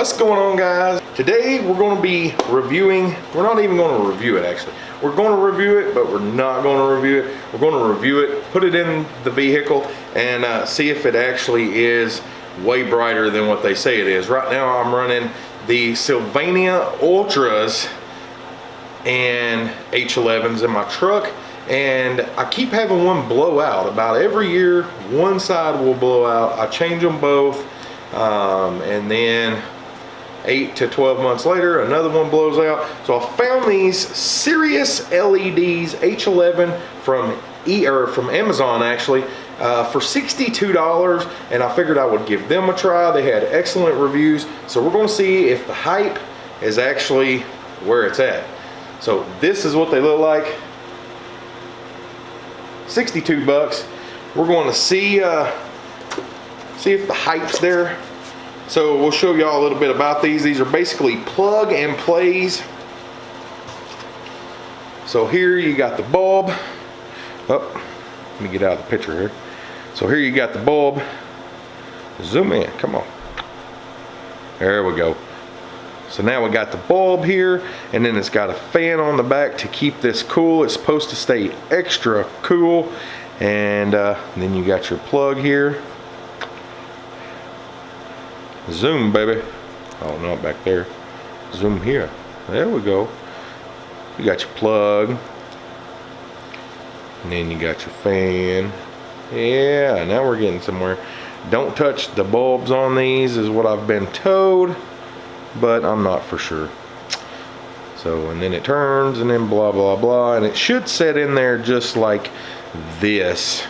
What's going on guys? Today we're going to be reviewing, we're not even going to review it actually. We're going to review it, but we're not going to review it. We're going to review it, put it in the vehicle, and uh, see if it actually is way brighter than what they say it is. Right now I'm running the Sylvania Ultras and H11s in my truck and I keep having one blow out about every year one side will blow out I change them both um, and then 8 to 12 months later another one blows out. So I found these Sirius LEDs H11 from E or from Amazon actually uh, for $62 and I figured I would give them a try. They had excellent reviews. So we're gonna see if the hype is actually where it's at. So this is what they look like. 62 bucks. We're going to see uh, see if the hype's there. So we'll show y'all a little bit about these. These are basically plug and plays. So here you got the bulb. Oh, let me get out of the picture here. So here you got the bulb. Zoom in, come on. There we go. So now we got the bulb here and then it's got a fan on the back to keep this cool. It's supposed to stay extra cool. And uh, then you got your plug here. Zoom baby. Oh, not back there. Zoom here. There we go. You got your plug. And then you got your fan. Yeah, now we're getting somewhere. Don't touch the bulbs on these is what I've been told but I'm not for sure. So, and then it turns and then blah, blah, blah. And it should set in there just like this.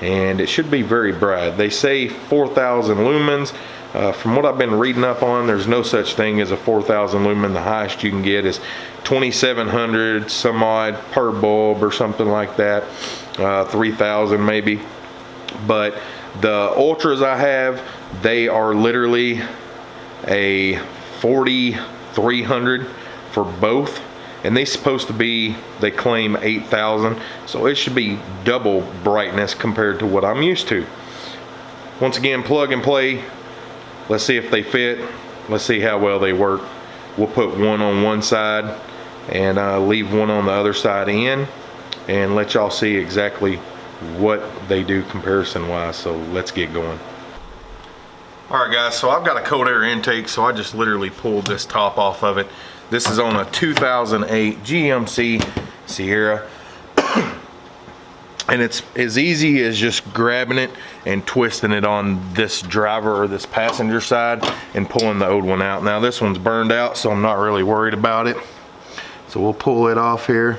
And it should be very bright. They say 4,000 lumens. Uh, from what I've been reading up on, there's no such thing as a 4,000 lumen. The highest you can get is 2,700 some odd per bulb or something like that. Uh, 3,000 maybe. But the ultras I have, they are literally a 4300 for both and they supposed to be they claim 8000 so it should be double brightness compared to what I'm used to. Once again plug and play. Let's see if they fit. Let's see how well they work. We'll put one on one side and uh, leave one on the other side in and let y'all see exactly what they do comparison wise. So let's get going. All right guys, so I've got a cold air intake, so I just literally pulled this top off of it. This is on a 2008 GMC Sierra. and it's as easy as just grabbing it and twisting it on this driver or this passenger side and pulling the old one out. Now this one's burned out, so I'm not really worried about it. So we'll pull it off here.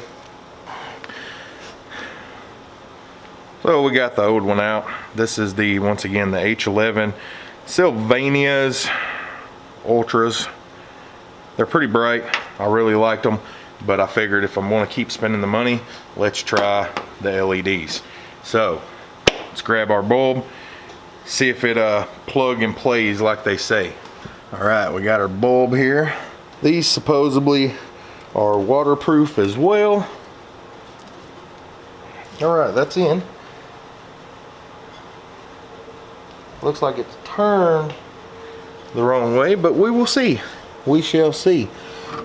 So we got the old one out. This is the, once again, the H11 Sylvania's Ultras. They're pretty bright. I really liked them, but I figured if I'm gonna keep spending the money, let's try the LEDs. So, let's grab our bulb, see if it uh, plug and plays like they say. All right, we got our bulb here. These supposedly are waterproof as well. All right, that's in. Looks like it's turned the wrong way, but we will see. We shall see.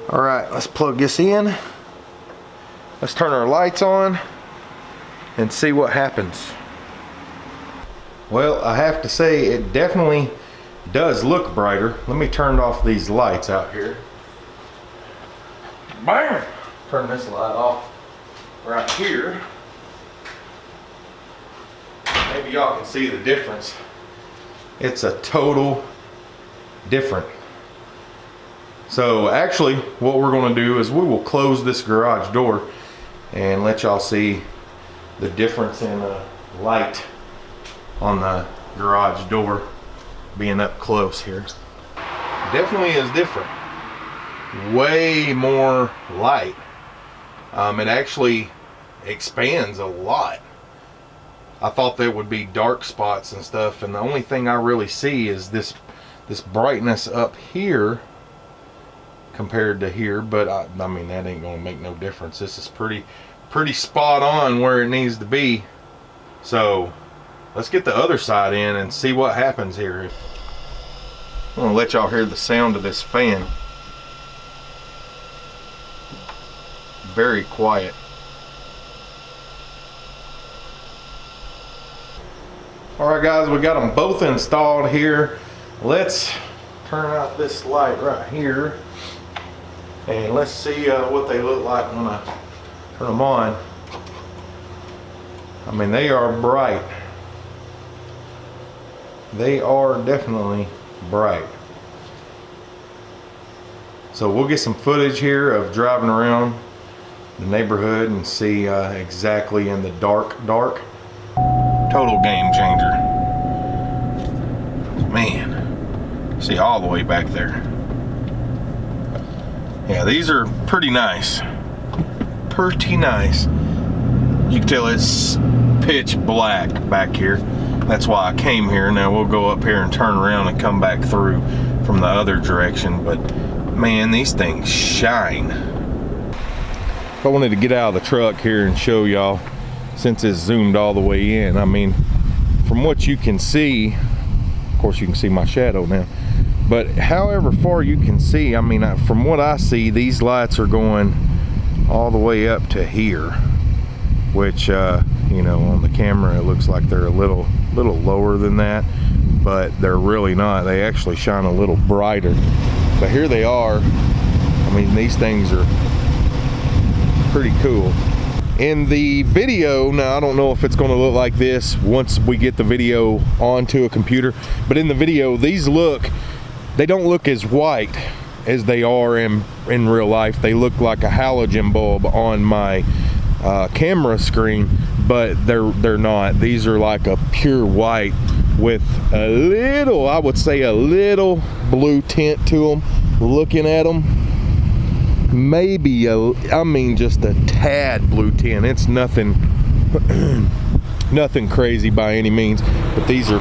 All right, let's plug this in. Let's turn our lights on and see what happens. Well, I have to say it definitely does look brighter. Let me turn off these lights out here. Bam! Turn this light off right here. Maybe y'all can see the difference it's a total different. So actually what we're going to do is we will close this garage door and let y'all see the difference in uh, light on the garage door being up close here. Definitely is different. Way more light. Um, it actually expands a lot. I thought there would be dark spots and stuff and the only thing I really see is this this brightness up here compared to here but I, I mean that ain't gonna make no difference this is pretty pretty spot on where it needs to be so let's get the other side in and see what happens here I'm gonna let y'all hear the sound of this fan. Very quiet. All right guys, we got them both installed here. Let's turn out this light right here and let's see uh, what they look like when I turn them on. I mean, they are bright. They are definitely bright. So we'll get some footage here of driving around the neighborhood and see uh, exactly in the dark, dark. Total game changer. Man, see all the way back there. Yeah, these are pretty nice. Pretty nice. You can tell it's pitch black back here. That's why I came here. Now we'll go up here and turn around and come back through from the other direction. But man, these things shine. I wanted to get out of the truck here and show y'all since it's zoomed all the way in. I mean, from what you can see, of course you can see my shadow now, but however far you can see, I mean, from what I see, these lights are going all the way up to here, which, uh, you know, on the camera, it looks like they're a little, little lower than that, but they're really not. They actually shine a little brighter. But here they are. I mean, these things are pretty cool. In the video, now I don't know if it's gonna look like this once we get the video onto a computer, but in the video, these look, they don't look as white as they are in, in real life. They look like a halogen bulb on my uh, camera screen, but they're they're not. These are like a pure white with a little, I would say a little blue tint to them. Looking at them, maybe a, I mean just a tad blue tint. It's nothing, nothing crazy by any means, but these are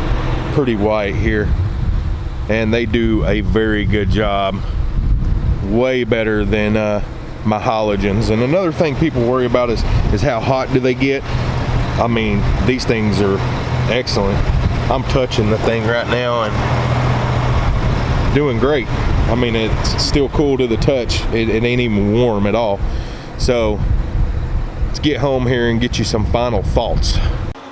pretty white here. And they do a very good job. Way better than uh, my halogens. And another thing people worry about is, is how hot do they get? I mean, these things are excellent. I'm touching the thing right now and doing great. I mean, it's still cool to the touch. It, it ain't even warm at all. So let's get home here and get you some final thoughts.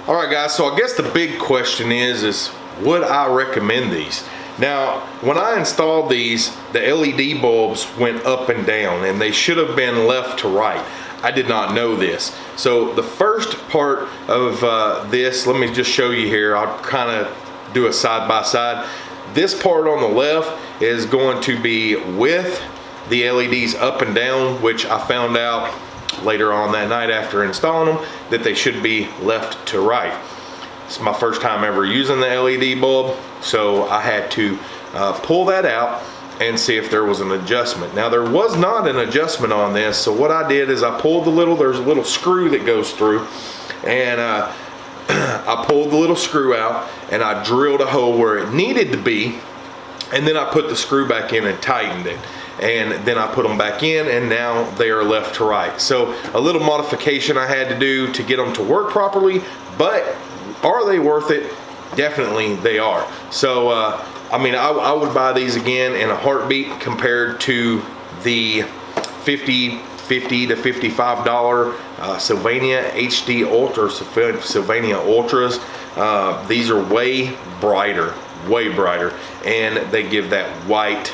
All right, guys, so I guess the big question is, is would I recommend these? Now, when I installed these, the LED bulbs went up and down and they should have been left to right. I did not know this. So the first part of uh, this, let me just show you here. I'll kind of do a side by side. This part on the left is going to be with the LEDs up and down, which I found out later on that night after installing them that they should be left to right. It's my first time ever using the LED bulb, so I had to uh, pull that out and see if there was an adjustment. Now there was not an adjustment on this, so what I did is I pulled the little, there's a little screw that goes through, and uh, I pulled the little screw out and I drilled a hole where it needed to be, and then I put the screw back in and tightened it and then I put them back in and now they are left to right. So a little modification I had to do to get them to work properly, but are they worth it? Definitely they are. So, uh, I mean, I, I, would buy these again in a heartbeat compared to the 50, 50 to $55 uh, Sylvania HD Ultra, Sylvania Ultras. Uh, these are way brighter, way brighter, and they give that white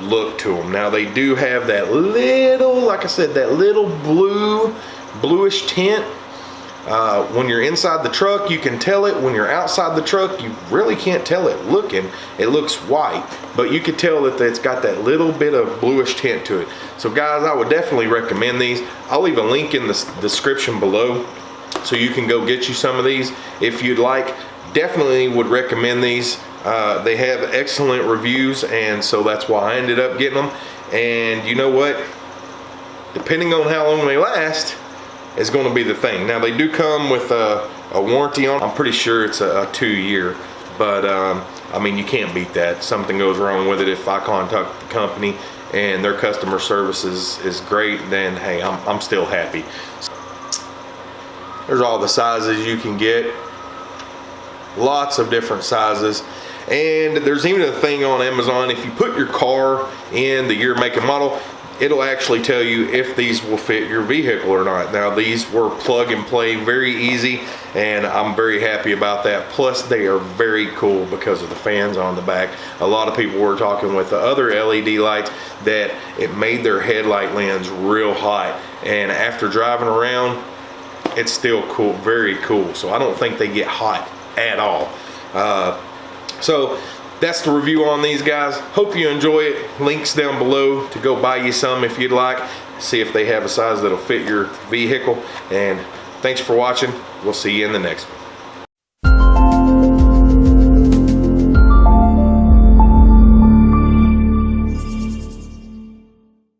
look to them. Now they do have that little, like I said, that little blue, bluish tint uh, when you're inside the truck, you can tell it. When you're outside the truck, you really can't tell it looking. It looks white, but you can tell that it's got that little bit of bluish tint to it. So guys, I would definitely recommend these. I'll leave a link in the description below so you can go get you some of these if you'd like. Definitely would recommend these. Uh, they have excellent reviews and so that's why I ended up getting them. And you know what? Depending on how long they last, is going to be the thing. Now they do come with a, a warranty on. I'm pretty sure it's a, a two year, but um, I mean you can't beat that. Something goes wrong with it if I contact the company and their customer service is, is great, then hey, I'm, I'm still happy. There's all the sizes you can get. Lots of different sizes. And there's even a thing on Amazon, if you put your car in the year, make, and model, it'll actually tell you if these will fit your vehicle or not. Now these were plug and play, very easy, and I'm very happy about that. Plus they are very cool because of the fans on the back. A lot of people were talking with the other LED lights that it made their headlight lens real hot. And after driving around, it's still cool, very cool. So I don't think they get hot at all. Uh, so that's the review on these guys. Hope you enjoy it. Links down below to go buy you some if you'd like. See if they have a size that'll fit your vehicle. And thanks for watching. We'll see you in the next one.